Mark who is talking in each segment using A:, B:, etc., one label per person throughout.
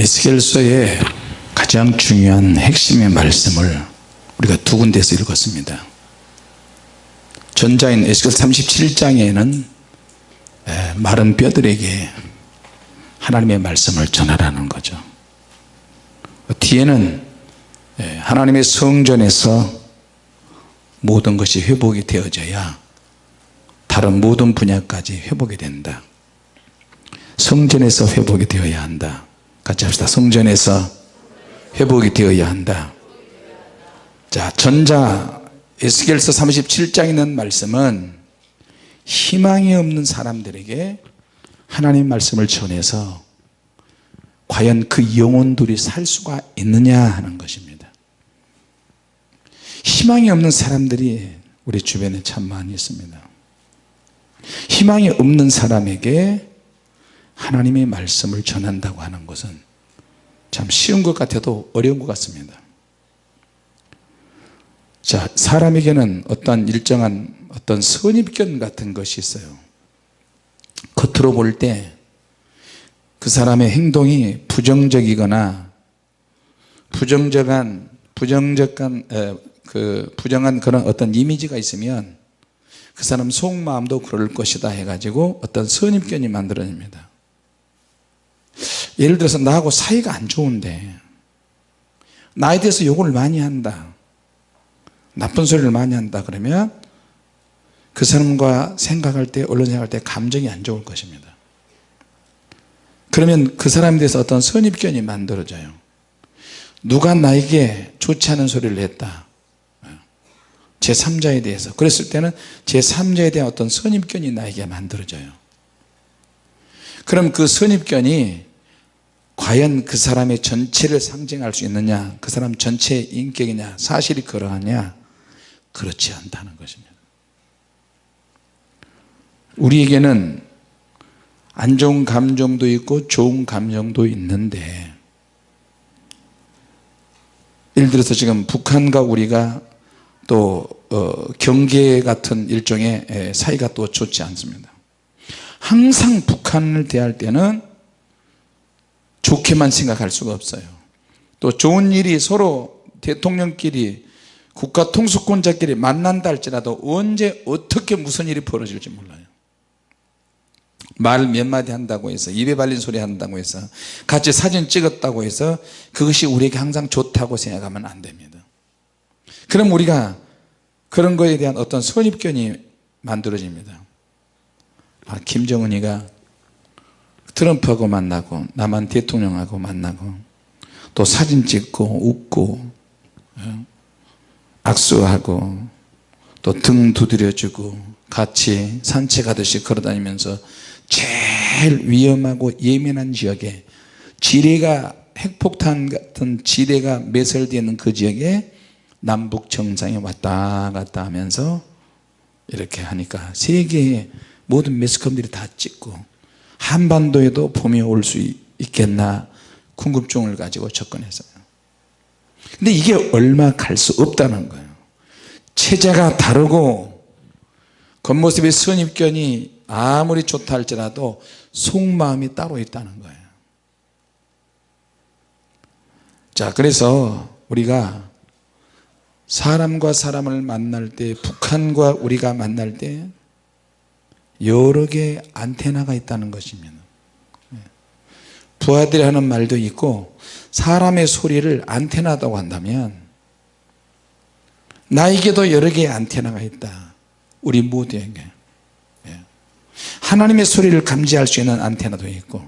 A: 에스겔서의 가장 중요한 핵심의 말씀을 우리가 두 군데에서 읽었습니다. 전자인 에스겔 37장에는 마른 뼈들에게 하나님의 말씀을 전하라는 거죠. 뒤에는 하나님의 성전에서 모든 것이 회복이 되어져야 다른 모든 분야까지 회복이 된다. 성전에서 회복이 되어야 한다 같이 합시다. 성전에서 회복이 되어야 한다. 자 전자 에스겔서 37장에 있는 말씀은 희망이 없는 사람들에게 하나님 말씀을 전해서 과연 그 영혼들이 살 수가 있느냐 하는 것입니다. 희망이 없는 사람들이 우리 주변에 참 많이 있습니다. 희망이 없는 사람에게 하나님의 말씀을 전한다고 하는 것은 참 쉬운 것 같아도 어려운 것 같습니다. 자 사람에게는 어떤 일정한 어떤 선입견 같은 것이 있어요. 겉으로 볼 때 그 사람의 행동이 부정적이거나 부정적한 부정적한 에, 그 부정한 그런 어떤 이미지가 있으면 그 사람 속마음도 그럴 것이다 해가지고 어떤 선입견이 만들어집니다 예를 들어서 나하고 사이가 안 좋은데 나에 대해서 욕을 많이 한다 나쁜 소리를 많이 한다 그러면 그 사람과 생각할 때 언론 생각할 때 감정이 안 좋을 것입니다. 그러면 그 사람에 대해서 어떤 선입견이 만들어져요. 누가 나에게 좋지 않은 소리를 했다. 제3자에 대해서. 그랬을 때는 제3자에 대한 어떤 선입견이 나에게 만들어져요. 그럼 그 선입견이 과연 그 사람의 전체를 상징할 수 있느냐 그 사람 전체의 인격이냐 사실이 그러하냐? 그렇지 않다는 것입니다. 우리에게는 안 좋은 감정도 있고 좋은 감정도 있는데 예를 들어서 지금 북한과 우리가 또 어, 경계 같은 일종의 사이가 또 좋지 않습니다. 항상 북한을 대할 때는 좋게만 생각할 수가 없어요. 또 좋은 일이 서로 대통령끼리 국가 통수권자끼리 만난다 할지라도 언제 어떻게 무슨 일이 벌어질지 몰라요. 말 몇 마디 한다고 해서 입에 발린 소리 한다고 해서 같이 사진 찍었다고 해서 그것이 우리에게 항상 좋다고 생각하면 안 됩니다. 그럼 우리가 그런 거에 대한 어떤 선입견이 만들어집니다. 아, 김정은이가 트럼프하고 만나고 남한 대통령하고 만나고 또 사진 찍고 웃고 어, 악수하고 또 등 두드려주고 같이 산책하듯이 걸어다니면서 제일 위험하고 예민한 지역에 지뢰가 핵폭탄 같은 지뢰가 매설되어 있는 그 지역에 남북 정상이 왔다 갔다 하면서 이렇게 하니까 세계의 모든 매스컴들이 다 찍고 한반도에도 봄이 올 수 있겠나 궁금증을 가지고 접근했어요. 근데 이게 얼마 갈 수 없다는 거예요. 체제가 다르고 겉모습의 선입견이 아무리 좋다 할지라도 속마음이 따로 있다는 거예요. 자 그래서 우리가 사람과 사람을 만날 때 북한과 우리가 만날 때 여러 개의 안테나가 있다는 것입니다 예. 부하들이 하는 말도 있고 사람의 소리를 안테나다고 한다면 나에게도 여러 개의 안테나가 있다 우리 모두에게 예. 하나님의 소리를 감지할 수 있는 안테나도 있고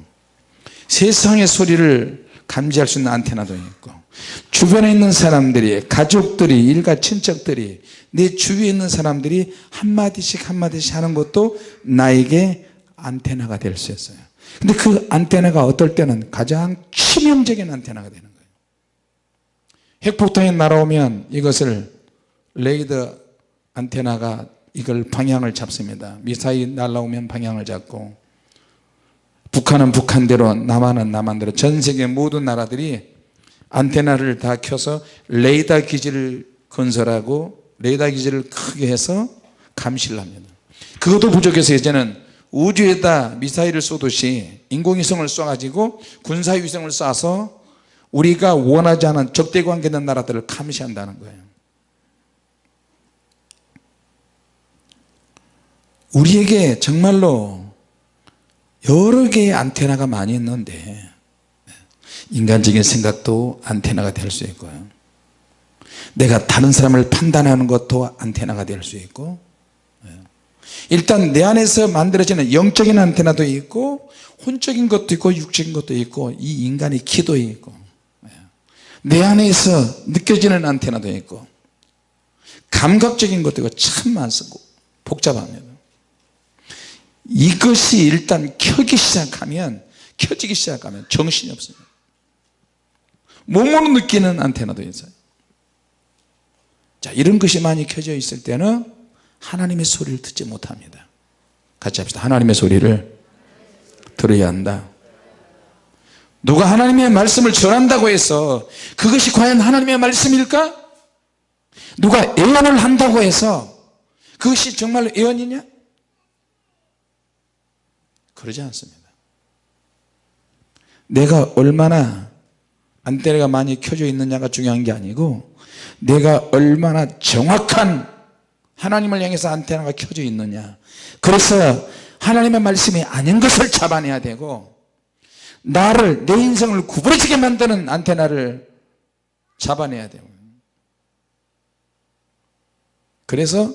A: 세상의 소리를 감지할 수 있는 안테나도 있고 주변에 있는 사람들이 가족들이 일가 친척들이 내 주위에 있는 사람들이 한마디씩 한마디씩 하는 것도 나에게 안테나가 될 수 있어요. 근데 그 안테나가 어떨 때는 가장 치명적인 안테나가 되는 거예요. 핵폭탄이 날아오면 이것을 레이더 안테나가 이걸 방향을 잡습니다. 미사일 날아오면 방향을 잡고 북한은 북한대로 남한은 남한대로. 전 세계 모든 나라들이 안테나를 다 켜서 레이더 기지를 건설하고 레이더 기지를 크게 해서 감시를 합니다. 그것도 부족해서 이제는 우주에다 미사일을 쏘듯이 인공위성을 쏴가지고 군사위성을 쏴서 우리가 원하지 않은 적대관계 있는 나라들을 감시한다는 거예요. 우리에게 정말로 여러 개의 안테나가 많이 있는데 인간적인 생각도 안테나가 될 수 있고요 내가 다른 사람을 판단하는 것도 안테나가 될 수 있고 일단 내 안에서 만들어지는 영적인 안테나도 있고 혼적인 것도 있고 육적인 것도 있고 이 인간의 기도 있고 내 안에서 느껴지는 안테나도 있고 감각적인 것도 있고 참 많습니다. 복잡합니다. 이것이 일단 켜기 시작하면 켜지기 시작하면 정신이 없습니다 몸으로 느끼는 안테나도 있어요. 자 이런 것이 많이 켜져 있을 때는 하나님의 소리를 듣지 못합니다. 같이 합시다. 하나님의 소리를 들어야 한다. 누가 하나님의 말씀을 전한다고 해서 그것이 과연 하나님의 말씀일까? 누가 예언을 한다고 해서 그것이 정말 예언이냐? 그러지 않습니다. 내가 얼마나 안테나가 많이 켜져 있느냐가 중요한 게 아니고 내가 얼마나 정확한 하나님을 향해서 안테나가 켜져 있느냐. 그래서 하나님의 말씀이 아닌 것을 잡아내야 되고 나를 내 인생을 구부러지게 만드는 안테나를 잡아내야 돼요 그래서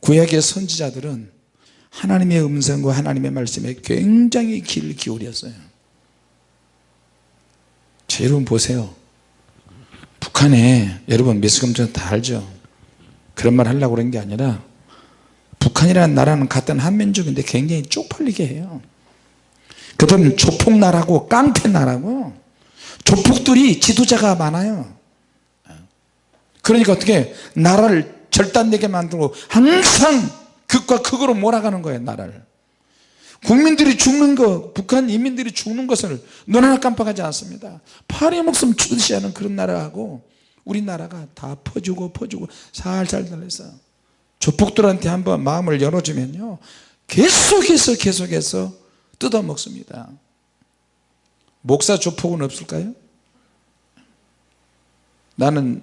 A: 구약의 선지자들은 하나님의 음성과 하나님의 말씀에 굉장히 귀를 기울였어요 자, 여러분 보세요. 북한에 여러분 미스컴전 다 알죠? 그런 말 하려고 그런 게 아니라 북한이라는 나라는 같은 한민족인데 굉장히 쪽팔리게 해요. 그들은 조폭나라고 깡패나라고? 조폭들이 지도자가 많아요. 그러니까 어떻게 나라를 절단되게 만들고 항상 극과 극으로 몰아가는 거예요 나라를 국민들이 죽는 거 북한 인민들이 죽는 것을 눈 하나 깜빡하지 않습니다. 파리 목숨 주듯이 하는 그런 나라하고 우리나라가 다 퍼주고 퍼주고 살살 달려서 조폭들한테 한번 마음을 열어주면요. 계속해서 계속해서 뜯어먹습니다. 목사 조폭은 없을까요? 나는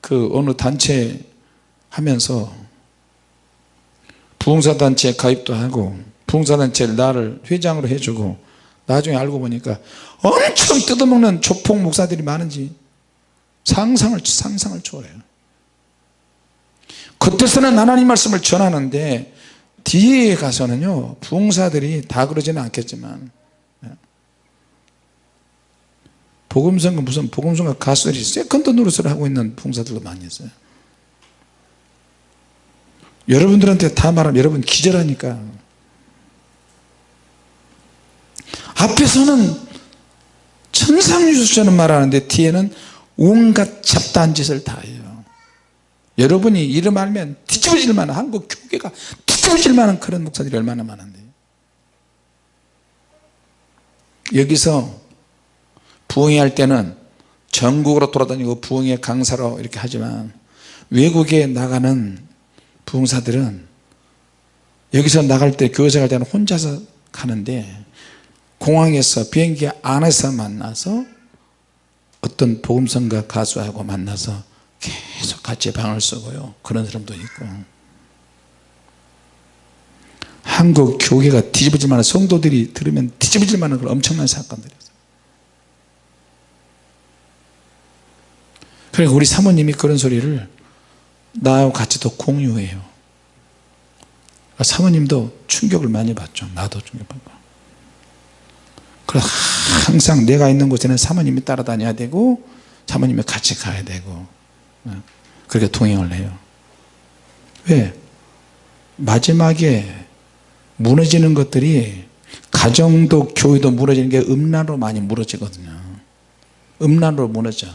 A: 그 어느 단체 하면서 부흥사단체에 가입도 하고 부흥사단체를 나를 회장으로 해주고 나중에 알고 보니까 엄청 뜯어먹는 조폭 목사들이 많은지 상상을 상상을 초월해요. 겉에서는 하나님 말씀을 전하는데 뒤에 가서는요 부흥사들이 다 그러지는 않겠지만 복음성가 무슨 복음성가 가수들이 세컨드 노릇을 하고 있는 부흥사들도 많이 있어요. 여러분들한테 다 말하면 여러분 기절하니까 앞에서는 천상유수처럼 말하는데 뒤에는 온갖 잡다한 짓을 다 해요. 여러분이 이름 알면 뒤집어질 만한 한국 교계가 뒤집어질 만한 그런 목사들이 얼마나 많은데 여기서 부흥회 할 때는 전국으로 돌아다니고 부흥회 강사로 이렇게 하지만 외국에 나가는 부흥사들은 여기서 나갈 때 교회사 갈 때는 혼자서 가는데 공항에서 비행기 안에서 만나서 어떤 복음성가 가수하고 만나서 계속 같이 방을 쓰고요. 그런 사람도 있고. 한국 교회가 뒤집어질 만한 성도들이 들으면 뒤집어질 만한 그런 엄청난 사건들이었어요. 그리고 우리 사모님이 그런 소리를 나하고 같이 또 공유해요. 사모님도 충격을 많이 받죠. 나도 충격받고 그래서 항상 내가 있는 곳에는 사모님이 따라다녀야 되고 사모님이 같이 가야 되고 어, 그렇게 동행을 해요. 왜? 마지막에 무너지는 것들이 가정도 교회도 무너지는 게 음란으로 많이 무너지거든요. 음란으로 무너져.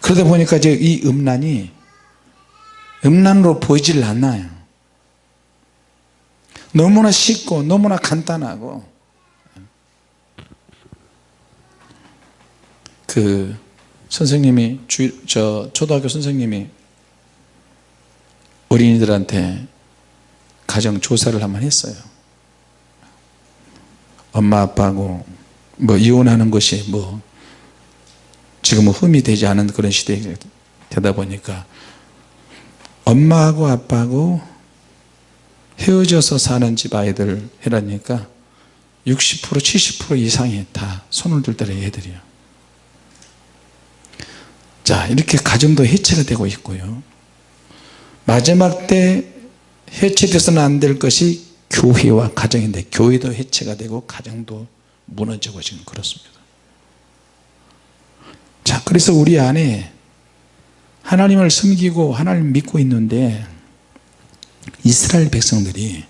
A: 그러다 보니까 이제 이 음란이 음란으로 보이질 않나요. 너무나 쉽고 너무나 간단하고 그 선생님이 주, 저 초등학교 선생님이 어린이들한테 가정 조사를 한번 했어요. 엄마 아빠하고 뭐 이혼하는 것이 뭐 지금은 흠이 되지 않은 그런 시대가 되다 보니까 엄마하고 아빠하고 헤어져서 사는 집 아이들 해라니까 60% 70% 이상이 다 손을 들 때는 애들이요 자 이렇게 가정도 해체가 되고 있고요. 마지막 때 해체돼서는 안 될 것이 교회와 가정인데 교회도 해체가 되고 가정도 무너지고 지금 그렇습니다. 자 그래서 우리 안에 하나님을 섬기고 하나님 믿고 있는데 이스라엘 백성들이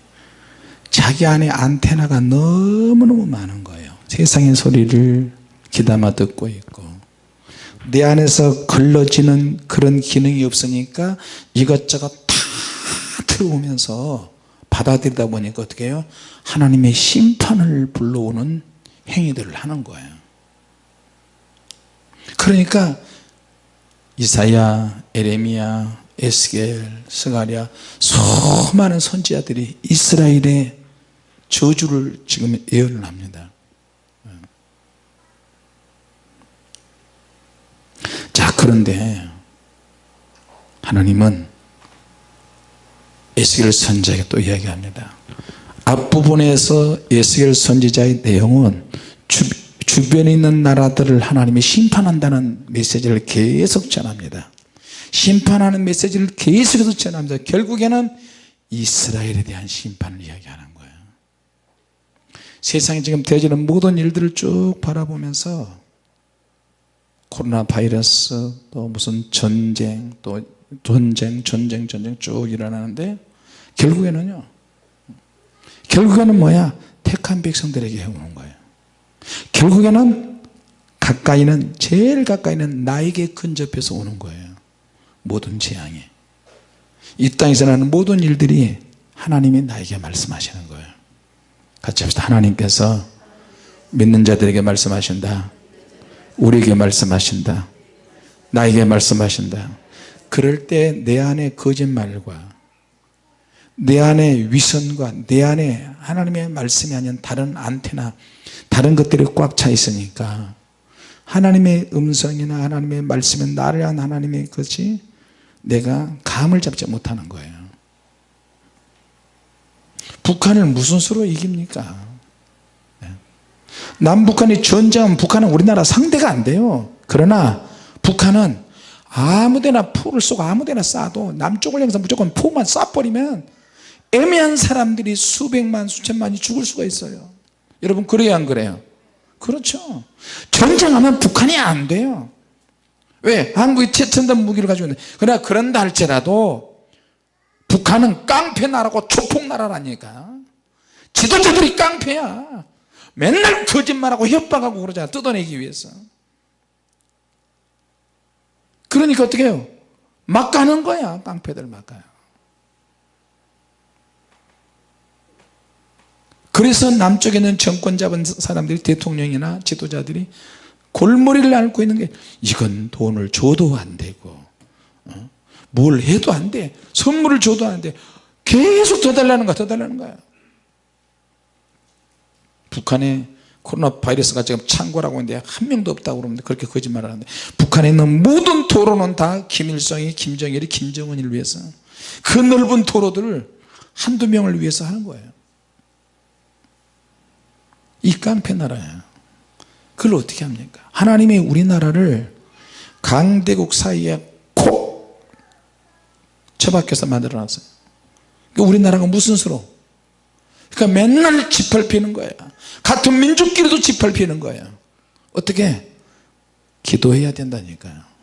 A: 자기 안에 안테나가 너무너무 많은 거예요. 세상의 소리를 귀담아 듣고 있고 내 안에서 걸러지는 그런 기능이 없으니까 이것저것 다 들어오면서 받아들이다 보니까 어떻게 해요? 하나님의 심판을 불러오는 행위들을 하는 거예요. 그러니까 이사야 에레미야 에스겔 스가랴 수많은 선지자들이 이스라엘의 저주를 지금 예언을 합니다 자 그런데 하나님은 에스겔 선지자에게 또 이야기합니다. 앞부분에서 에스겔 선지자의 내용은 주, 주변에 있는 나라들을 하나님이 심판한다는 메시지를 계속 전합니다. 심판하는 메시지를 계속해서 전합니다. 결국에는 이스라엘에 대한 심판을 이야기하는 거예요. 세상에 지금 되어지는 모든 일들을 쭉 바라보면서 코로나 바이러스 또 무슨 전쟁 또 전쟁 전쟁 전쟁 쭉 일어나는데 결국에는요 결국에는 뭐야? 택한 백성들에게 해오는 거예요. 결국에는 가까이는 제일 가까이는 나에게 근접해서 오는 거예요. 모든 재앙이 이 땅에서 나는 모든 일들이 하나님이 나에게 말씀하시는 거예요. 같이 합시다. 하나님께서 믿는 자들에게 말씀하신다 우리에게 말씀하신다. 나에게 말씀하신다. 그럴 때 내 안에 거짓말과 내 안에 위선과 내 안에 하나님의 말씀이 아닌 다른 안테나 다른 것들이 꽉 차 있으니까 하나님의 음성이나 하나님의 말씀은 나를 위한 하나님의 것이 내가 감을 잡지 못하는 거예요. 북한을 무슨 수로 이깁니까? 네. 남북한이 전쟁하면 북한은 우리나라 상대가 안 돼요. 그러나 북한은 아무데나 포를 쏘고 아무데나 쏴도 남쪽을 향해서 무조건 포만 쏴버리면 애매한 사람들이 수백만 수천만이 죽을 수가 있어요. 여러분 그래야 안 그래요? 그렇죠. 전쟁하면 북한이 안 돼요. 왜? 한국이 최첨단 무기를 가지고 있는데. 그러나 그런다 할지라도 북한은 깡패 나라고 조폭 나라라니까. 지도자들이 깡패야 맨날 거짓말하고 협박하고 그러잖아 뜯어내기 위해서. 그러니까 어떻게 해요? 막 가는 거야. 깡패들 막 가요. 그래서 남쪽에 있는 정권 잡은 사람들이 대통령이나 지도자들이 골머리를 앓고 있는 게 이건 돈을 줘도 안 되고 어? 뭘 해도 안돼. 선물을 줘도 안돼. 계속 더 달라는 거야. 더 달라는 거야 북한에 코로나 바이러스가 지금 창궐하고 있는데 한 명도 없다고 그러는데 그렇게 거짓말을 하는데 북한에 있는 모든 도로는 다 김일성이 김정일이 김정은을 위해서. 그 넓은 도로들을 한두 명을 위해서 하는 거예요. 이 깡패 나라야. 그걸 어떻게 합니까? 하나님이 우리나라를 강대국 사이에 콕 처박혀서 만들어 놨어요. 그러니까 우리나라가 무슨 수로 그러니까 맨날 짓밟히는 거예요. 같은 민족끼리도 짓밟히는 거예요. 어떻게? 기도해야 된다니까요.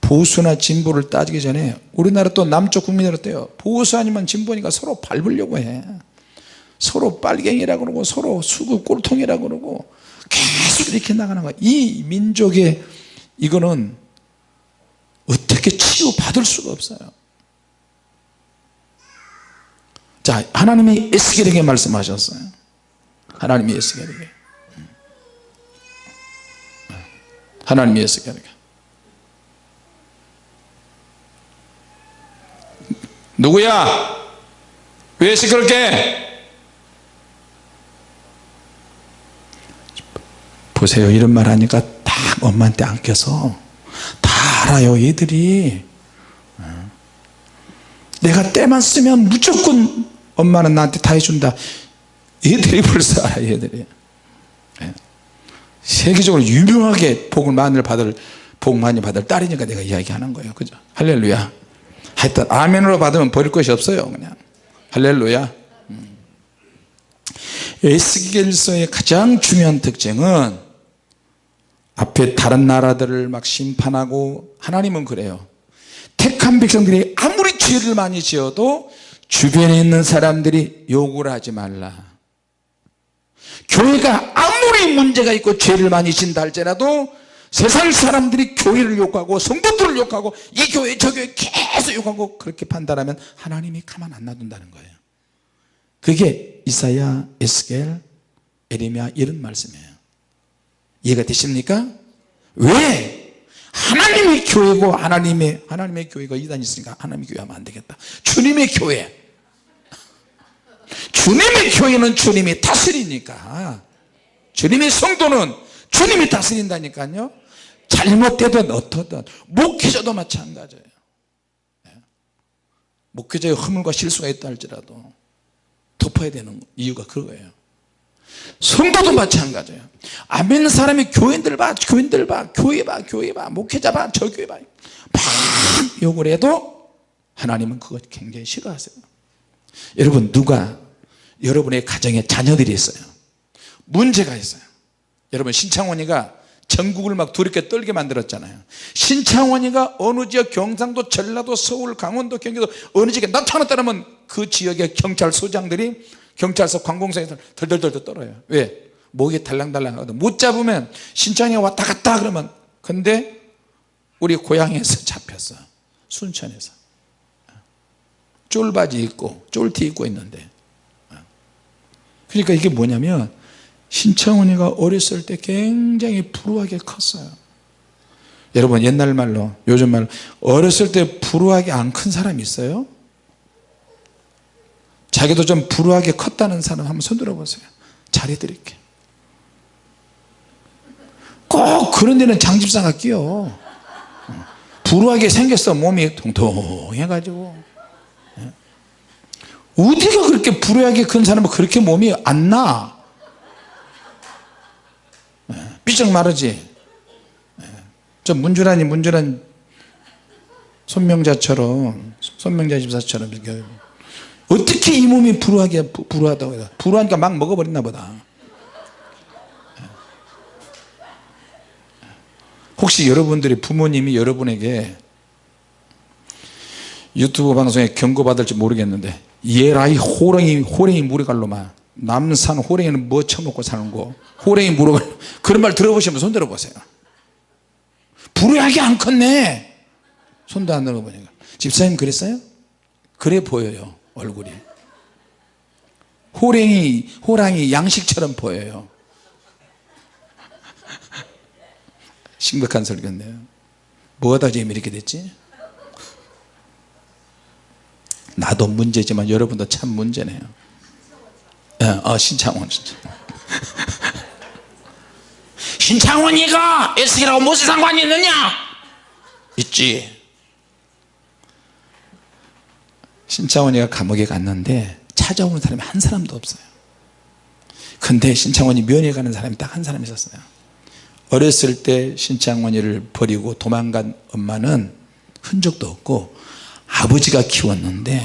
A: 보수나 진보를 따지기 전에 우리나라 또 남쪽 국민들 어때요? 보수 아니면 진보니까 서로 밟으려고 해. 서로 빨갱이라 그러고 서로 수구 꼴통이라 그러고 계속 이렇게 나가는 거야. 이 민족의 이거는 어떻게 치유받을 수가 없어요 자 하나님이 에스겔에게 말씀하셨어요. 하나님이 에스겔에게. 하나님이 에스겔에게. 누구야? 왜 시끄럽게? 보세요. 이런 말 하니까 딱 엄마한테 안겨서 다 알아요 얘들이. 어. 내가 때만 쓰면 무조건 엄마는 나한테 다 해준다. 얘들이 벌써 얘들이. 예. 세계적으로 유명하게 복을 많이 받을 복 많이 받을 딸이니까 내가 이야기하는 거예요. 그죠? 할렐루야. 하여튼 아멘으로 받으면 버릴 것이 없어요 그냥. 할렐루야. 음. 에스겔서의 가장 중요한 특징은 앞에 다른 나라들을 막 심판하고 하나님은 그래요. 택한 백성들이 아무리 죄를 많이 지어도 주변에 있는 사람들이 욕을 하지 말라. 교회가 아무리 문제가 있고 죄를 많이 진다 할지라도 세상 사람들이 교회를 욕하고 성도들을 욕하고 이 교회 저 교회 계속 욕하고 그렇게 판단하면 하나님이 가만 안 놔둔다는 거예요. 그게 이사야, 에스겔, 에레미야 이런 말씀이에요. 이해가 되십니까? 왜? 하나님의 교회고 하나님의 하나님의 교회가 이단이 있으니까 하나님의 교회 하면 안 되겠다. 주님의 교회 주님의 교회는 주님이 다스리니까. 주님의 성도는 주님이 다스린다니까요. 잘못되든 어떻든 목회자도 마찬가지예요. 예. 목회자의 허물과 실수가 있다 할지라도 덮어야 되는 이유가 그거예요. 성도도 마찬가지예요. 아멘 사람이 교인들 봐 교인들 봐 교회 봐 교회 봐 목회자 봐 저 교회 봐막 욕을 해도 하나님은 그거 굉장히 싫어하세요 여러분 누가 여러분의 가정에 자녀들이 있어요? 문제가 있어요. 여러분 신창원이가 전국을 막 두렵게 떨게 만들었잖아요. 신창원이가 어느 지역 경상도 전라도 서울 강원도 경기도 어느 지역에 나타났다면 그 지역의 경찰소장들이 경찰서 관공서에서 덜덜덜 떨어요. 왜? 목이 달랑달랑 하거든. 못 잡으면 신창이 왔다 갔다 그러면 근데 우리 고향에서 잡혔어. 순천에서 쫄바지 입고 쫄티 입고 있는데. 그러니까 이게 뭐냐면 신청훈이가 어렸을 때 굉장히 불우하게 컸어요. 여러분 옛날 말로 요즘 말로 어렸을 때 불우하게 안 큰 사람이 있어요? 자기도 좀 불우하게 컸다는 사람 한번 손 들어 보세요. 잘해 드릴게. 꼭 그런 데는 장집사가 끼어. 불우하게 생겼어 몸이. 통통해 가지고 어디가 그렇게 불우하게 큰 사람은 그렇게 몸이 안 나? 삐쩍 마르지. 저 문주란이 문주란 손명자처럼 손명자 집사처럼 어떻게 이 몸이 불우하게 불우하다고 불우하니까 막 먹어버렸나 보다. 혹시 여러분들이 부모님이 여러분에게 유튜브 방송에 경고받을지 모르겠는데 얘라이 호랭이 호랭이 무리갈로만 남산 호랭이는 뭐 처먹고 사는 거? 호랭이 물어갈 그런 말 들어보시면 손 들어보세요. 불우하게 안 컸네. 손도 안 들어보니까. 집사님 그랬어요? 그래 보여요 얼굴이. 호랭이 호랑이 양식처럼 보여요. 심각한 설교인데요. 뭐가 지금 이렇게 됐지? 나도 문제지만 여러분도 참 문제네요. 예, 어, 신창원 진짜. 신창원이가 에스겔하고 무슨 상관이 있느냐? 있지. 신창원이가 감옥에 갔는데 찾아오는 사람이 한 사람도 없어요. 근데 신창원이 면회 가는 사람이 딱 한 사람 있었어요. 어렸을 때 신창원이를 버리고 도망간 엄마는 흔적도 없고 아버지가 키웠는데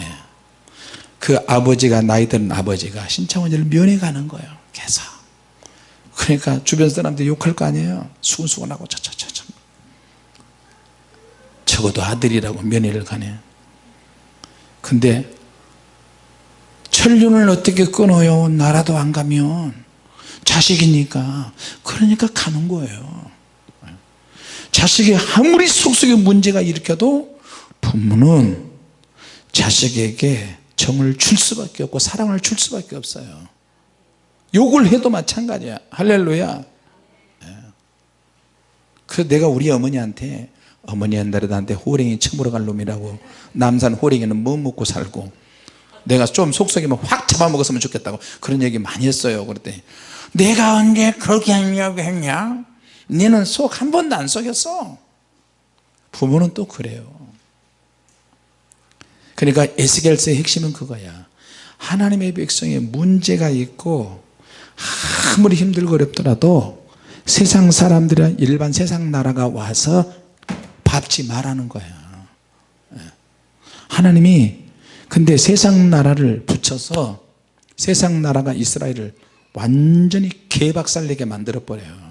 A: 그 아버지가 나이 든 아버지가 신창원이를 면회 가는 거예요 계속 그러니까 주변 사람들이 욕할 거 아니에요. 수근수근하고 저저저저 적어도 아들이라고 면회를 가네. 근데 천륜을 어떻게 끊어요? 나라도 안 가면. 자식이니까. 그러니까 가는 거예요. 자식이 아무리 속속에 문제가 일으켜도 부모는 자식에게 정을 줄 수밖에 없고 사랑을 줄 수밖에 없어요. 욕을 해도 마찬가지야. 할렐루야. 예. 그 내가 우리 어머니한테 어머니 옛날에 나한테 호랭이 처물어 갈 놈이라고 남산 호랭이는 뭐 먹고 살고 내가 좀 속썩이면 확 잡아먹었으면 좋겠다고 그런 얘기 많이 했어요. 그랬더니 내가 언제 그렇게 하려고 했냐? 너는 속 한 번도 안 속였어. 부모는 또 그래요 그러니까 에스겔서의 핵심은 그거야. 하나님의 백성에 문제가 있고 아무리 힘들고 어렵더라도 세상 사람들은 일반 세상 나라가 와서 밟지 말라는 거야. 예. 하나님이 근데 세상 나라를 붙여서 세상 나라가 이스라엘을 완전히 개박살내게 만들어 버려요.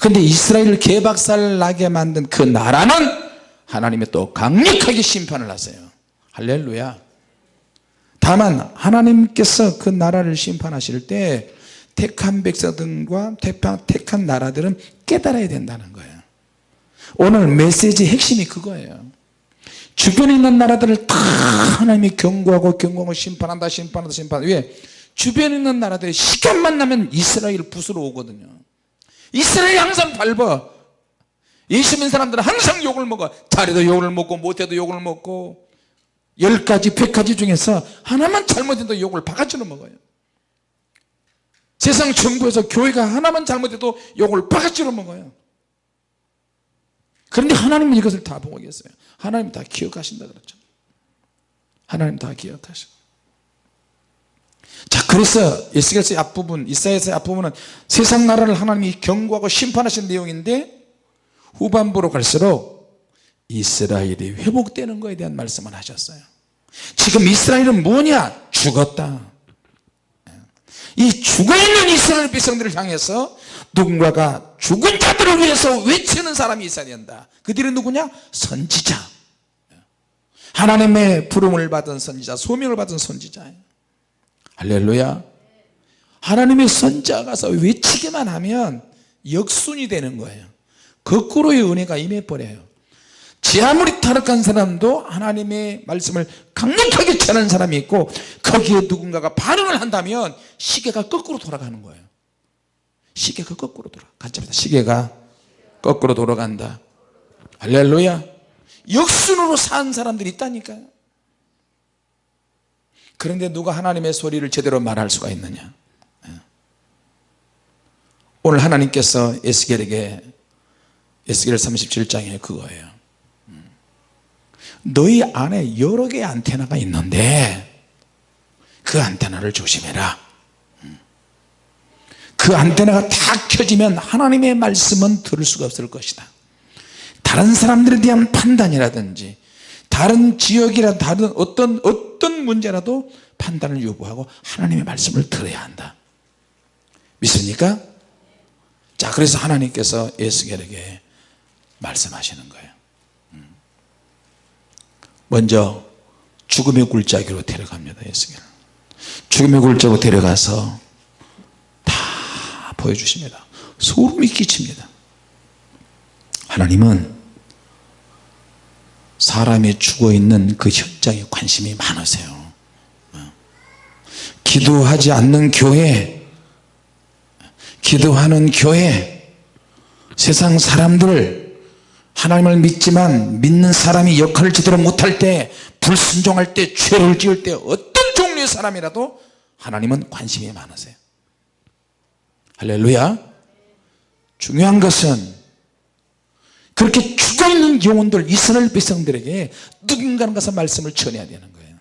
A: 근데 이스라엘을 개박살나게 만든 그 나라는 하나님이 또 강력하게 심판을 하세요 할렐루야. 다만 하나님께서 그 나라를 심판하실 때 택한 백성들과 택한 나라들은 깨달아야 된다는 거예요. 오늘 메시지 핵심이 그거예요. 주변에 있는 나라들을 다 하나님이 경고하고 경고하고 심판한다 심판한다 심판한다. 왜? 주변에 있는 나라들이 시간만 나면 이스라엘 부수러 오거든요. 이스라엘이 항상 밟아. 예수 믿는 사람들은 항상 욕을 먹어. 잘해도 욕을 먹고 못해도 욕을 먹고 열 가지 백 가지 중에서 하나만 잘못해도 욕을 바가지로 먹어요. 세상 정부에서 교회가 하나만 잘못해도 욕을 바가지로 먹어요. 그런데 하나님은 이것을 다 보고 계세요. 하나님 다 기억하신다 그랬죠. 하나님 다 기억하셔. 자 그래서 에스겔서의 앞부분 이사야서의 앞부분은 세상 나라를 하나님이 경고하고 심판하신 내용인데 후반부로 갈수록 이스라엘이 회복되는 것에 대한 말씀을 하셨어요. 지금 이스라엘은 뭐냐? 죽었다. 이 죽어있는 이스라엘 백성들을 향해서 누군가가 죽은 자들을 위해서 외치는 사람이 있어야 된다. 그들이 누구냐? 선지자. 하나님의 부름을 받은 선지자 소명을 받은 선지자예요 할렐루야. 하나님의 선자가 가서 외치기만 하면 역순이 되는 거예요. 거꾸로의 은혜가 임해버려요 지 아무리 타락한 사람도 하나님의 말씀을 강력하게 전하는 사람이 있고 거기에 누군가가 반응을 한다면 시계가 거꾸로 돌아가는 거예요. 시계가 거꾸로 돌아 같이 시계가 거꾸로 돌아간다. 할렐루야. 역순으로 산 사람들이 있다니까요. 그런데 누가 하나님의 소리를 제대로 말할 수가 있느냐? 예. 오늘 하나님께서 에스겔에게 에스겔 37장에 그거예요. 음. 너희 안에 여러 개의 안테나가 있는데 그 안테나를 조심해라 음. 그 안테나가 다 켜지면 하나님의 말씀은 들을 수가 없을 것이다 다른 사람들에 대한 판단이라든지 다른 지역이라 다른 어떤 어떤 문제라도 판단을 요구하고 하나님의 말씀을 들어야 한다 믿습니까? 자 그래서 하나님께서 에스겔에게 말씀하시는 거예요 음. 먼저 죽음의 굴자기로 데려갑니다 에스겔 죽음의 굴자로 데려가서 다 보여주십니다. 소름이 끼칩니다. 하나님은 사람이 죽어있는 그 현장에 관심이 많으세요. 기도하지 않는 교회 기도하는 교회 세상 사람들 하나님을 믿지만 믿는 사람이 역할을 제대로 못할 때 불순종할 때 죄를 지을 때 어떤 종류의 사람이라도 하나님은 관심이 많으세요. 할렐루야. 중요한 것은 그렇게 죽어있는 영혼들 이스라엘 백성들에게 누군가는 가서 말씀을 전해야 되는 거예요.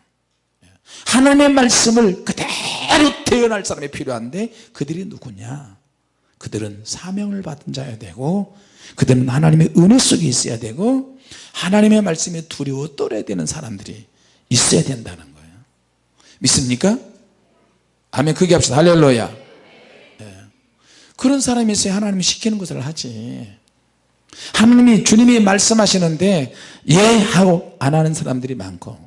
A: 하나님의 말씀을 그대로 태어날 사람이 필요한데 그들이 누구냐? 그들은 사명을 받은 자야 되고 그들은 하나님의 은혜 속에 있어야 되고 하나님의 말씀에 두려워 떨어야 되는 사람들이 있어야 된다는 거예요 믿습니까? 아멘 크게 합시다 할렐루야 네. 그런 사람이 있어야 하나님이 시키는 것을 하지 하나님이 주님이 말씀하시는데 예 하고 안 하는 사람들이 많고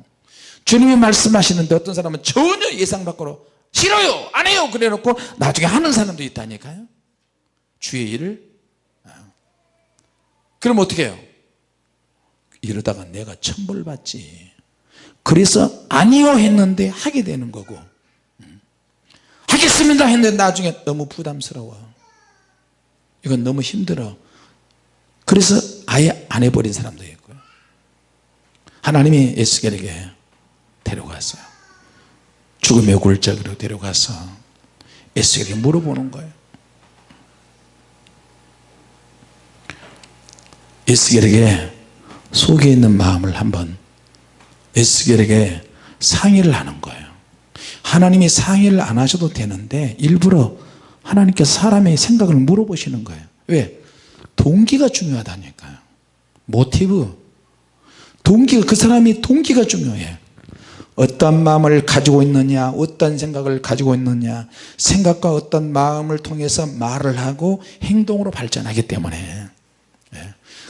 A: 주님이 말씀하시는데 어떤 사람은 전혀 예상 밖으로 싫어요 안 해요 그래 놓고 나중에 하는 사람도 있다니까요 주의 일을 아. 그럼 어떻게 해요? 이러다가 내가 천벌 받지. 그래서 아니요 했는데 하게 되는 거고. 음. 하겠습니다 했는데 나중에 너무 부담스러워. 이건 너무 힘들어. 그래서 아예 안 해버린 사람도 있고요. 하나님이 에스겔에게 데려갔어요 죽음의 골짜기로 데려가서 에스겔에게 물어보는 거예요 에스겔에게 속에 있는 마음을 한번 에스겔에게 상의를 하는 거예요. 하나님이 상의를 안 하셔도 되는데 일부러 하나님께서 사람의 생각을 물어보시는 거예요. 왜? 동기가 중요하다니까요. 모티브. 동기가 그 사람이 동기가 중요해. 어떤 마음을 가지고 있느냐 어떤 생각을 가지고 있느냐 생각과 어떤 마음을 통해서 말을 하고 행동으로 발전하기 때문에. 예.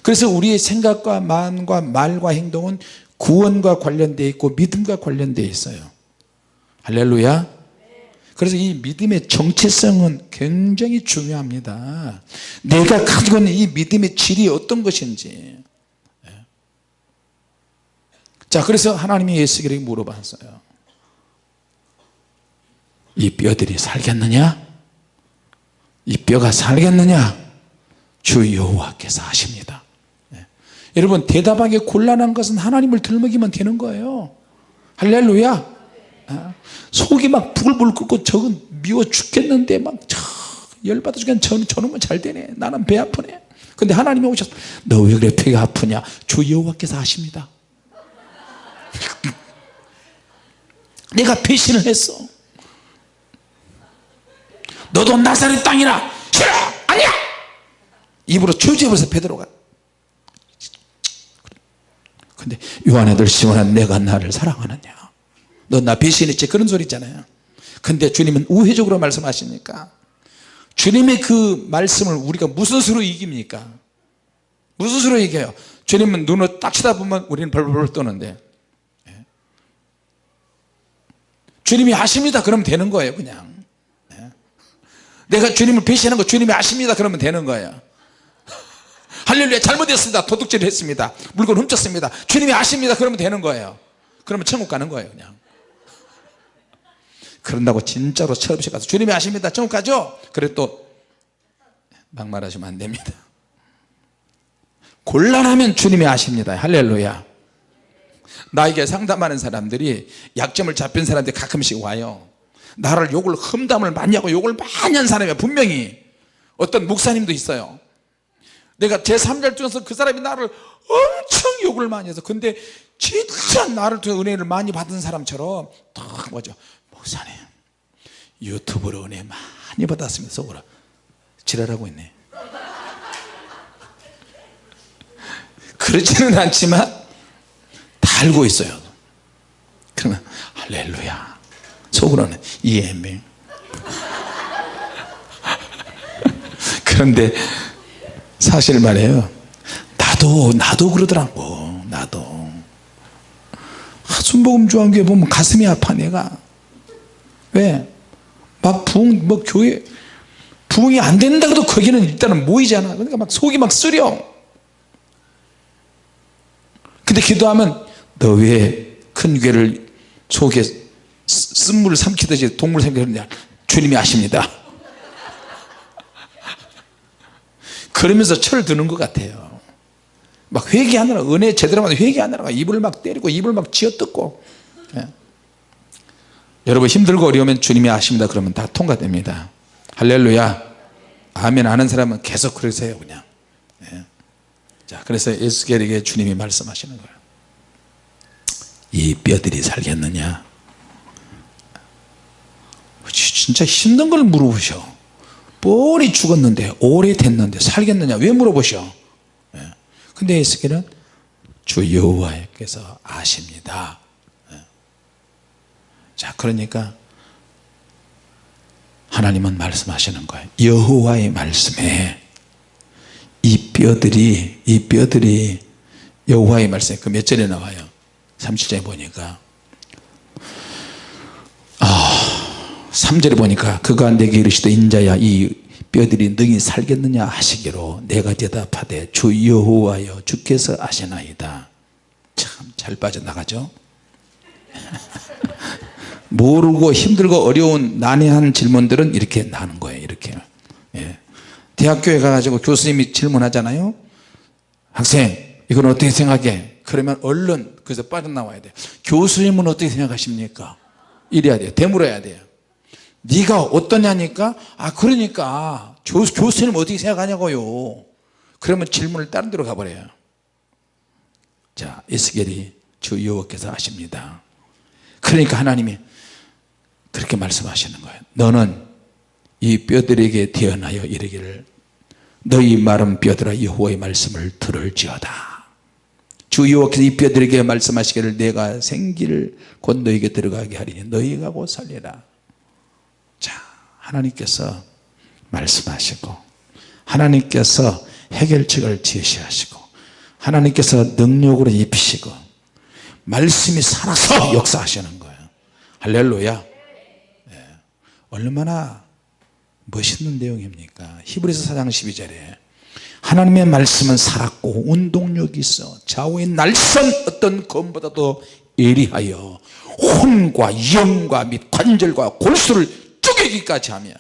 A: 그래서 우리의 생각과 마음과 말과 행동은 구원과 관련되어 있고 믿음과 관련되어 있어요. 할렐루야. 그래서 이 믿음의 정체성은 굉장히 중요합니다. 내가 가지고 있는 이 믿음의 질이 어떤 것인지. 예. 자 그래서 하나님이 예수에게 물어봤어요. 이 뼈들이 살겠느냐? 이 뼈가 살겠느냐? 주 여호와께서 하십니다. 예. 여러분 대답하기 곤란한 것은 하나님을 들먹이면 되는 거예요. 할렐루야. 아, 속이 막 부글부글 끓고 저건 미워 죽겠는데 막 저, 열받아 죽겠는 저, 저놈은 잘 되네. 나는 배 아프네. 근데 하나님이 오셔서 너 왜 그래? 배가 아프냐? 주 여호와께서 하십니다. 내가 배신을 했어 너도 나사렛 땅이라. 싫어 아니야. 입으로 주저버려서 베드로가 근데 요한애들 시원한 내가 나를 사랑하느냐? 너 나 배신했지? 그런 소리 있잖아요. 근데 주님은 우회적으로 말씀하시니까 주님의 그 말씀을 우리가 무슨 수로 이깁니까? 무슨 수로 이겨요? 주님은 눈을 딱 쳐다보면 우리는 벌벌 떠는데. 예. 주님이 아십니다. 그러면 되는 거예요 그냥. 예. 내가 주님을 배신한 거 주님이 아십니다. 그러면 되는 거예요 할렐루야 잘못했습니다. 도둑질 했습니다. 물건 훔쳤습니다. 주님이 아십니다. 그러면 되는 거예요. 그러면 천국 가는 거예요 그냥. 그런다고 진짜로 철없이 가서 주님이 아십니다. 천국 가죠? 그래 또 막말하시면 안 됩니다. 곤란하면 주님이 아십니다. 할렐루야. 나에게 상담하는 사람들이 약점을 잡힌 사람들이 가끔씩 와요. 나를 욕을 험담을 많이 하고 욕을 많이 한 사람이 분명히. 어떤 목사님도 있어요 내가 제3자 중에서 그 사람이 나를 엄청 욕을 많이 해서 근데 진짜 나를 통해 은혜를 많이 받은 사람처럼 딱 뭐죠? 목사님 유튜브로 은혜 많이 받았습니다 속으로 지랄하고 있네. 그렇지는 않지만 다 알고 있어요. 그러면 할렐루야. 속으로는 이해민 그런데 사실 말이에요. 나도 나도 그러더라고. 나도. 순복음 중앙교회 보면 가슴이 아파 내가. 왜? 막 부흥 뭐 교회 부흥이 안 된다 고도 거기는 일단은 모이잖아. 그러니까 막 속이 막 쓰려. 근데 기도하면 너 왜 큰 괴를 속에 쓴물을 삼키듯이 동물 삼키느냐? 주님이 아십니다 그러면서 철 드는 것 같아요. 막 회개하느라 은혜 제대로 받는 회개하느라 입을 막 때리고 입을 막 쥐어뜯고. 예. 여러분 힘들고 어려우면 주님이 아십니다. 그러면 다 통과됩니다. 할렐루야. 아멘 아는 사람은 계속 그러세요 그냥. 예. 자 그래서 에스겔에게 주님이 말씀하시는 거예요. 이 뼈들이 살겠느냐? 진짜 힘든 걸 물어보셔 뻔히 죽었는데 오래됐는데 살겠느냐? 왜 물어보셔? 예. 근데 에스겔은 주 여호와께서 아십니다. 예. 자 그러니까 하나님은 말씀하시는 거예요. 여호와의 말씀에 이 뼈들이 이 뼈들이 여호와의 말씀에 그몇 절에 나와요? 37절에 보니까 3절에 보니까 그가 내게 이르시되 인자야 이 뼈들이 능히 살겠느냐 하시기로 내가 대답하되 주 여호와여 주께서 아시나이다. 참 잘 빠져나가죠? 모르고 힘들고 어려운 난해한 질문들은 이렇게 나는 거예요 이렇게. 예. 대학교에 가가지고 교수님이 질문하잖아요. 학생 이건 어떻게 생각해? 그러면 얼른 그래서 빠져나와야 돼. 교수님은 어떻게 생각하십니까? 이래야 돼요. 되물어야 돼요 네가 어떠냐니까? 아 그러니까. 교, 교수님 어떻게 생각하냐고요. 그러면 질문을 다른 데로 가버려요. 자 에스겔이 주 여호와께서 아십니다. 그러니까 하나님이 그렇게 말씀하시는 거예요. 너는 이 뼈들에게 태어나여 이르기를 너희 마른 뼈들아 여호와의 말씀을 들을지어다. 주 여호와께서 이 뼈들에게 말씀하시기를 내가 생기를 곧 너에게 들어가게 하리니 너희가 곧 살리라. 자 하나님께서 말씀하시고 하나님께서 해결책을 제시하시고 하나님께서 능력으로 입히시고 말씀이 살아서 역사하시는 거예요. 할렐루야. 네. 얼마나 멋있는 내용입니까? 히브리서 4장 12절에 하나님의 말씀은 살았고 운동력이 있어 좌우의 날선 어떤 검보다도 예리하여 혼과 영과 및 관절과 골수를 쪼개기까지 하며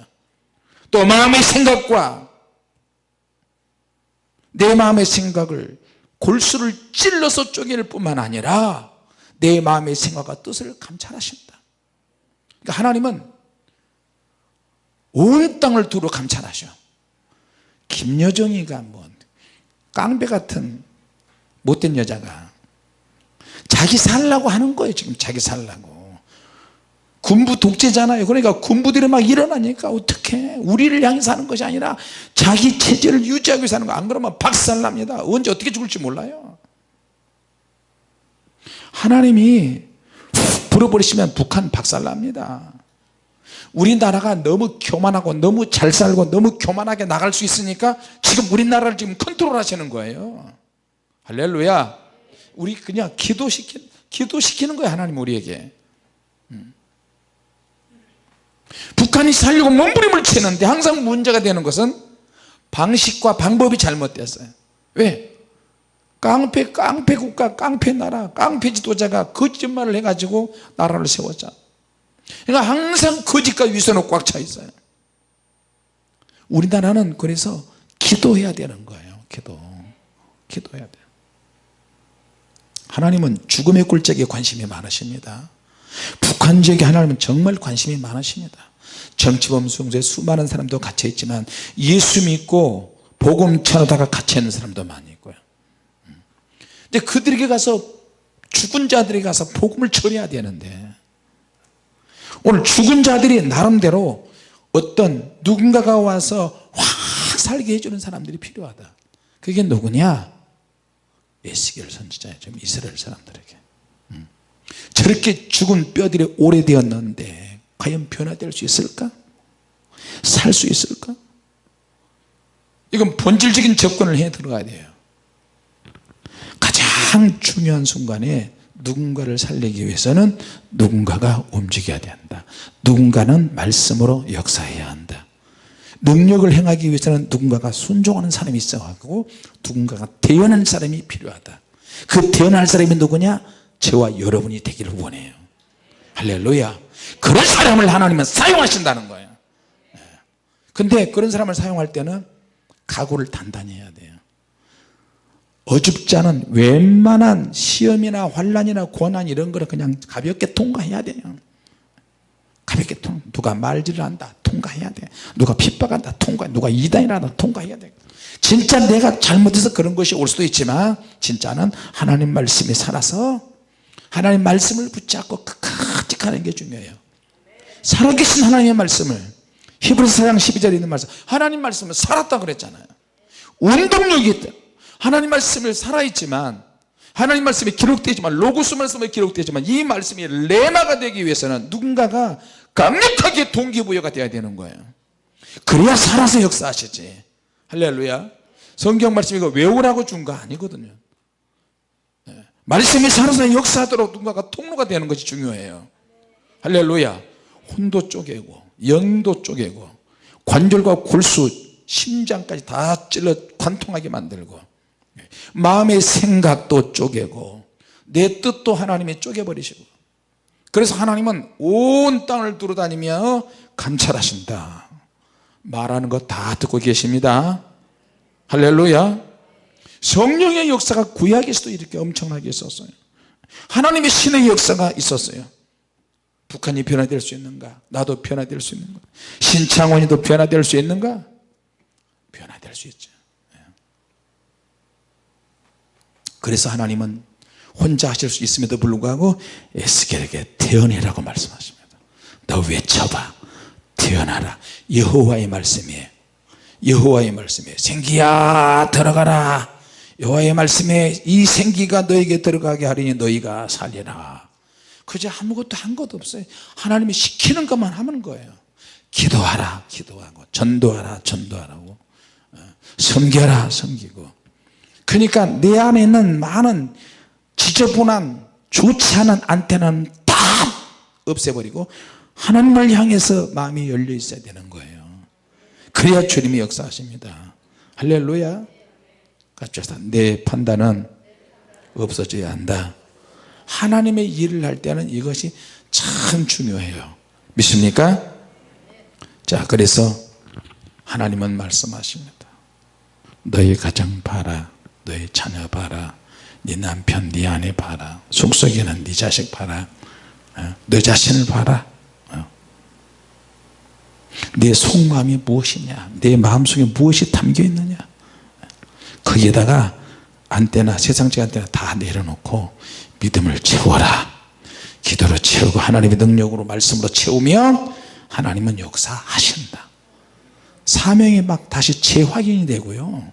A: 또 마음의 생각과 내 마음의 생각을 골수를 찔러서 쪼개일 뿐만 아니라 내 마음의 생각과 뜻을 감찰하신다. 그러니까 하나님은 온 땅을 두루 감찰하셔. 김여정이가 뭐 깡배 같은 못된 여자가 자기 살라고 하는 거예요 지금 자기 살라고 군부 독재잖아요. 그러니까 군부들이 막 일어나니까 어떻게 우리를 향해서 하는 것이 아니라 자기 체제를 유지하기 위해서 하는 거 안 그러면 박살납니다. 언제 어떻게 죽을지 몰라요. 하나님이 훅 불어버리시면 북한 박살납니다. 우리나라가 너무 교만하고 너무 잘 살고 너무 교만하게 나갈 수 있으니까 지금 우리나라를 지금 컨트롤 하시는 거예요. 할렐루야. 우리 그냥 기도시키, 기도시키는 거예요 하나님 우리에게 음. 북한이 살려고 몸부림을 치는데 항상 문제가 되는 것은 방식과 방법이 잘못됐어요. 왜? 깡패 깡패 국가 깡패 나라 깡패 지도자가 거짓말을 해가지고 나라를 세웠잖아. 그러니까 항상 거짓과 위선으로 꽉 차 있어요. 우리나라는 그래서 기도해야 되는 거예요. 기도. 기도해야 돼요. 하나님은 죽음의 굴적에 관심이 많으십니다 북한 지역에 하나님은 정말 관심이 많으십니다. 정치범 수용소에 수많은 사람도 갇혀 있지만 예수 믿고 복음 전하다가 갇혀 있는 사람도 많이 있고요. 근데 그들에게 가서 죽은 자들에게 가서 복음을 전해야 되는데 오늘 죽은 자들이 나름대로 어떤 누군가가 와서 확 살게 해주는 사람들이 필요하다. 그게 누구냐? 에스겔 선지자예요. 좀 이스라엘 사람들에게. 음. 저렇게 죽은 뼈들이 오래되었는데 과연 변화될 수 있을까? 살 수 있을까? 이건 본질적인 접근을 해 들어가야 돼요. 가장 중요한 순간에 누군가를 살리기 위해서는 누군가가 움직여야 된다. 누군가는 말씀으로 역사해야 한다. 능력을 행하기 위해서는 누군가가 순종하는 사람이 있어가지고 누군가가 대연한 사람이 필요하다. 그 대연할 사람이 누구냐 저와 여러분이 되기를 원해요. 할렐루야. 그런 사람을 하나님은 사용하신다는 거예요. 예. 근데 그런 사람을 사용할 때는 각오를 단단히 해야 돼요. 어줍자는 웬만한 시험이나 환란이나 고난 이런 거를 그냥 가볍게 통과해야 돼요. 가볍게 통 누가 말질을 한다 통과해야 돼. 누가 핍박한다 통과 누가 이단이라다 통과해야 돼. 진짜 내가 잘못해서 그런 것이 올 수도 있지만 진짜는 하나님 말씀이 살아서 하나님 말씀을 붙잡고 가는 게 중요해요. 살아계신 하나님의 말씀을. 히브리서 4장 12절에 있는 말씀. 하나님 말씀은 살았다 그랬잖아요. 운동력이 있다. 하나님 말씀을 살아있지만 하나님 말씀이 기록되지만 로고스 말씀이 기록되지만 이 말씀이 레마가 되기 위해서는 누군가가 강력하게 동기부여가 돼야 되는 거예요. 그래야 살아서 역사하시지. 할렐루야. 성경 말씀 이거 외우라고 준 거 아니거든요. 네. 말씀이 살아서 역사하도록 누군가가 통로가 되는 것이 중요해요. 할렐루야. 혼도 쪼개고 영도 쪼개고 관절과 골수 심장까지 다 찔러 관통하게 만들고 마음의 생각도 쪼개고 내 뜻도 하나님이 쪼개버리시고 그래서 하나님은 온 땅을 두루다니며 감찰하신다. 말하는 거 다 듣고 계십니다. 할렐루야 성령의 역사가 구약에서도 이렇게 엄청나게 있었어요. 하나님의 신의 역사가 있었어요. 북한이 변화될 수 있는가? 나도 변화될 수 있는가 신창원이도 변화될 수 있는가? 변화될 수 있죠. 예. 그래서 하나님은 혼자 하실 수 있음에도 불구하고 에스겔에게 태어내라고 말씀하십니다. 너 외쳐봐. 태어나라. 여호와의 말씀이에요. 여호와의 말씀이에요. 생기야 들어가라 여호와의 말씀에 이 생기가 너에게 들어가게 하리니 너희가 살리라. 그저 아무것도 한 것도 없어요. 하나님이 시키는 것만 하는 거예요. 기도하라 기도하고 전도하라 전도하라고. 어, 섬겨라 섬기고. 그러니까 내 안에 있는 많은 지저분한 좋지 않은 안테나는 다 없애버리고 하나님을 향해서 마음이 열려 있어야 되는 거예요. 그래야 주님이 역사하십니다. 할렐루야 합시다. 내 판단은 없어져야 한다. 하나님의 일을 할 때는 이것이 참 중요해요. 믿습니까? 자 그래서 하나님은 말씀하십니다 너희 가정 봐라. 너희 자녀 봐라. 네 남편 네 아내 봐라. 속속에는 네 자식 봐라. 어? 너 자신을 봐라. 어? 내 속마음이 무엇이냐? 내 마음속에 무엇이 담겨 있느냐 거기에다가 안테나 세상적 안테나 다 내려놓고 믿음을 채워라. 기도로 채우고 하나님의 능력으로 말씀으로 채우면 하나님은 역사하신다. 사명이 막 다시 재확인이 되고요.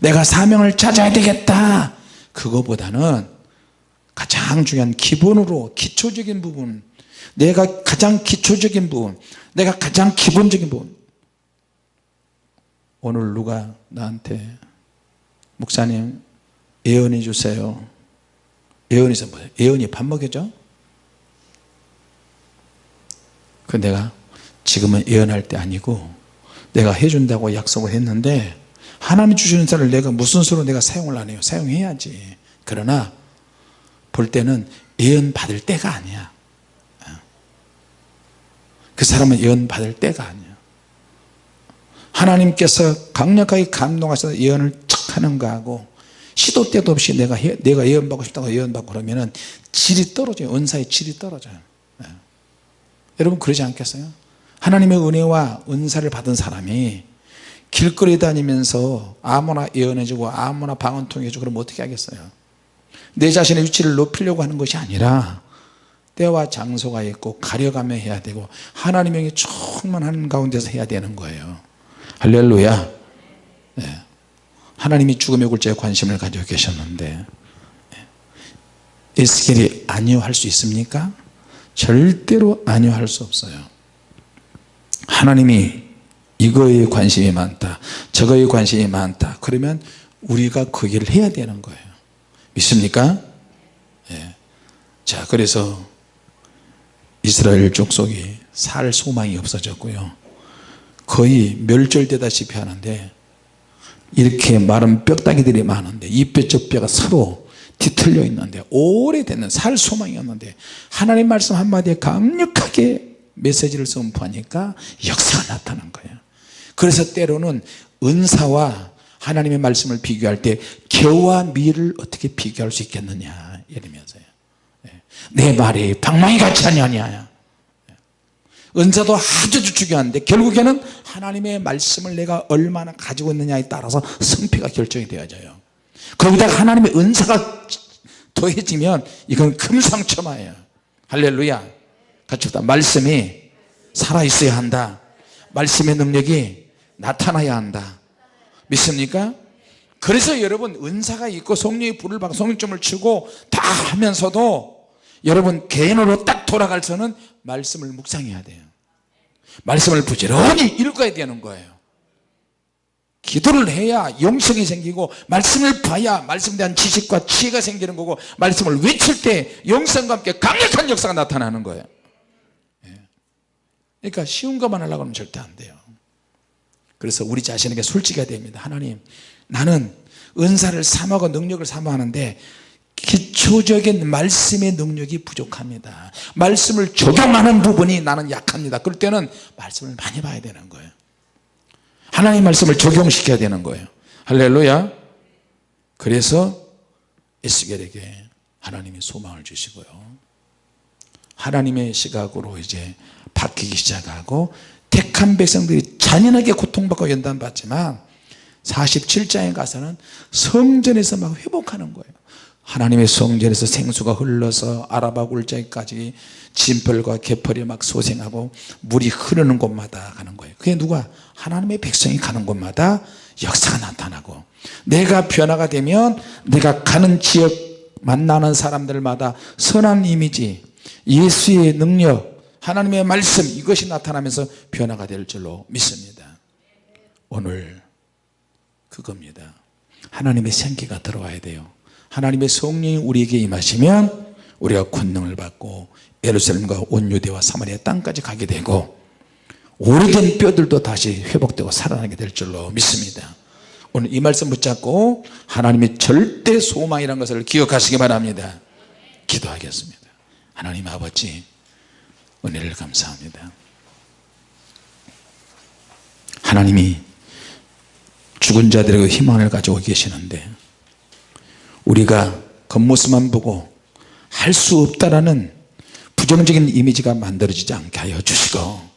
A: 내가 사명을 찾아야 되겠다. 그거보다는 가장 중요한 기본으로 기초적인 부분 내가 가장 기초적인 부분 내가 가장 기본적인 부분. 오늘 누가 나한테 목사님 예언해 주세요 예언이 뭐예요? 예언이 밥 먹여줘? 그 내가 지금은 예언할 때 아니고 내가 해준다고 약속을 했는데 하나님 주시는 자를 내가 무슨 수로 내가 사용을 안 해요 사용해야지 그러나 볼 때는 예언 받을 때가 아니야 그 사람은 예언 받을 때가 아니야 하나님께서 강력하게 감동하셔서 예언을 척 하는 거하고 시도 때도 없이 내가 내가 예언 받고 싶다고 예언 받고 그러면은 질이 떨어져요. 은사의 질이 떨어져요. 네. 여러분 그러지 않겠어요? 하나님의 은혜와 은사를 받은 사람이 길거리 다니면서 아무나 예언해주고 아무나 방언 통 해주고 그러면 어떻게 하겠어요? 내 자신의 위치를 높이려고 하는 것이 아니라 때와 장소가 있고 가려가며 해야 되고 하나님의 충만한 가운데서 해야 되는 거예요. 할렐루야. 네. 하나님이 죽음의 굴자에 관심을 가지고 계셨는데 에스겔이 아니요 할 수 있습니까? 절대로 아니요 할 수 없어요 하나님이 이거에 관심이 많다 저거에 관심이 많다 그러면 우리가 그 일을 해야 되는 거예요 믿습니까? 예. 자 그래서 이스라엘 족속이 살 소망이 없어졌고요 거의 멸절되다시피 하는데 이렇게 마른 뼈다귀들이 많은데 이 뼈 저 뼈가 서로 뒤틀려 있는데 오래됐는 살 소망이었는데 하나님 말씀 한마디에 강력하게 메시지를 선포하니까 역사가 나타난 거예요. 그래서 때로는 은사와 하나님의 말씀을 비교할 때 겨와 밀을 어떻게 비교할 수 있겠느냐 이러면서요. 예. 내 말이 방망이 같이 하냐냐 은사도 아주 중요한데 결국에는 하나님의 말씀을 내가 얼마나 가지고 있느냐에 따라서 성패가 결정이 되어져요. 거기다가 하나님의 은사가 더해지면 이건 금상첨화예요. 할렐루야. 같이 다 말씀이 살아있어야 한다. 말씀의 능력이 나타나야 한다. 믿습니까? 그래서 여러분 은사가 있고 성령의 불을 받고 성령점을 치고 다 하면서도 여러분 개인으로 딱 돌아갈서는 말씀을 묵상해야 돼요. 말씀을 부지런히 읽어야 되는 거예요. 기도를 해야 영성이 생기고 말씀을 봐야 말씀에 대한 지식과 지혜가 생기는 거고 말씀을 외칠 때 영성과 함께 강력한 역사가 나타나는 거예요. 예. 그러니까 쉬운 것만 하려고 하면 절대 안 돼요. 그래서 우리 자신에게 솔직해야 됩니다. 하나님 나는 은사를 삼하고 능력을 삼아하는데 기초적인 말씀의 능력이 부족합니다. 말씀을 적용하는 부분이 나는 약합니다. 그럴 때는 말씀을 많이 봐야 되는 거예요. 하나님 말씀을 적용시켜야 되는 거예요. 할렐루야. 그래서 에스겔에게 하나님이 소망을 주시고요. 하나님의 시각으로 이제 바뀌기 시작하고 택한 백성들이 잔인하게 고통받고 연단받지만 47장에 가서는 성전에서 막 회복하는 거예요 하나님의 성전에서 생수가 흘러서 아라바 굴자까지 진펄과 개펄이 막 소생하고 물이 흐르는 곳마다 가는 거예요. 그게 누가? 하나님의 백성이 가는 곳마다 역사가 나타나고 내가 변화가 되면 내가 가는 지역 만나는 사람들마다 선한 이미지 예수의 능력 하나님의 말씀 이것이 나타나면서 변화가 될 줄로 믿습니다. 오늘 그겁니다. 하나님의 생기가 들어와야 돼요 하나님의 성령이 우리에게 임하시면 우리가 권능을 받고 예루살렘과 온 유대와 사마리아 땅까지 가게 되고 오래된 뼈들도 다시 회복되고 살아나게 될 줄로 믿습니다. 오늘 이 말씀 붙잡고 하나님의 절대 소망이라는 것을 기억하시기 바랍니다. 기도하겠습니다. 하나님 아버지 은혜를 감사합니다. 하나님이 죽은 자들에게 희망을 가지고 계시는데 우리가 겉모습만 보고 할 수 없다라는 부정적인 이미지가 만들어지지 않게 하여 주시고